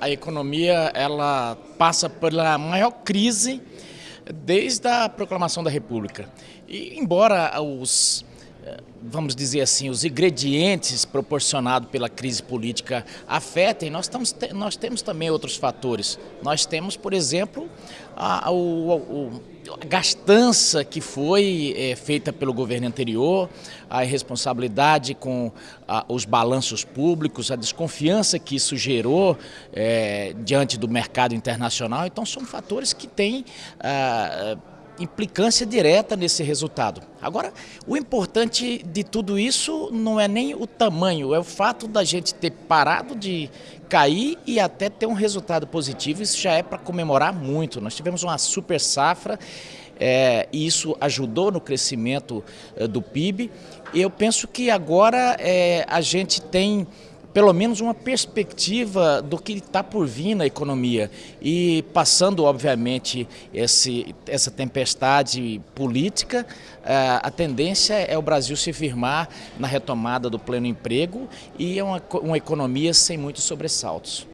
A economia ela passa pela maior crise desde a proclamação da República. E embora os vamos dizer assim, os ingredientes proporcionados pela crise política afetem, nós, estamos, nós temos também outros fatores. Nós temos, por exemplo, a, o, a gastança que foi é, feita pelo governo anterior, a irresponsabilidade com a, os balanços públicos, a desconfiança que isso gerou é, diante do mercado internacional. Então, são fatores que têm... Implicância direta nesse resultado. Agora, o importante de tudo isso não é nem o tamanho, é o fato da gente ter parado de cair e até ter um resultado positivo. Isso já é para comemorar muito. Nós tivemos uma super safra é, e isso ajudou no crescimento é, do PIB. Eu penso que agora é, a gente tem pelo menos uma perspectiva do que está por vir na economia. E passando, obviamente, esse, essa tempestade política, eh, a tendência é o Brasil se firmar na retomada do pleno emprego e é uma, uma economia sem muitos sobressaltos.